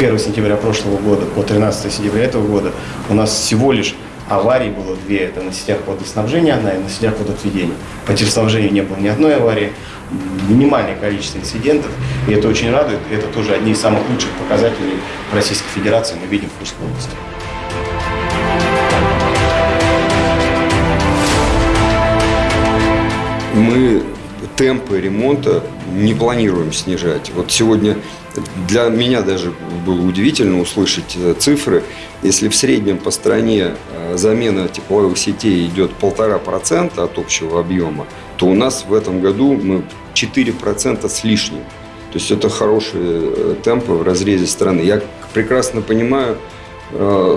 1 сентября прошлого года по 13 сентября этого года у нас всего лишь аварий было две. Это на сетях водоснабжения одна и на сетях водоотведения. По техснабжению не было ни одной аварии. Минимальное количество инцидентов. И это очень радует. Это тоже одни из самых лучших показателей в Российской Федерации мы видим в Курской области. мы темпы ремонта не планируем снижать. Вот сегодня для меня даже было удивительно услышать э, цифры. Если в среднем по стране э, замена тепловых сетей идет полтора процента от общего объема, то у нас в этом году мы 4% с лишним. То есть это хорошие э, темпы в разрезе страны. Я прекрасно понимаю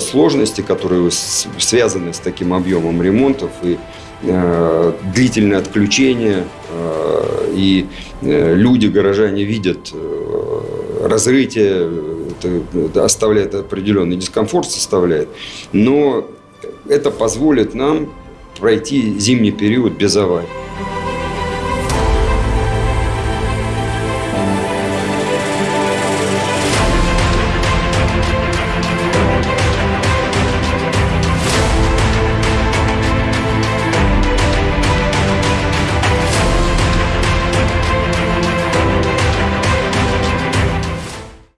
сложности, которые связаны с таким объемом ремонтов и Э, длительное отключение, э, и э, люди, горожане видят разрытие, это оставляет определенный дискомфорт, составляет, но это позволит нам пройти зимний период без аварий.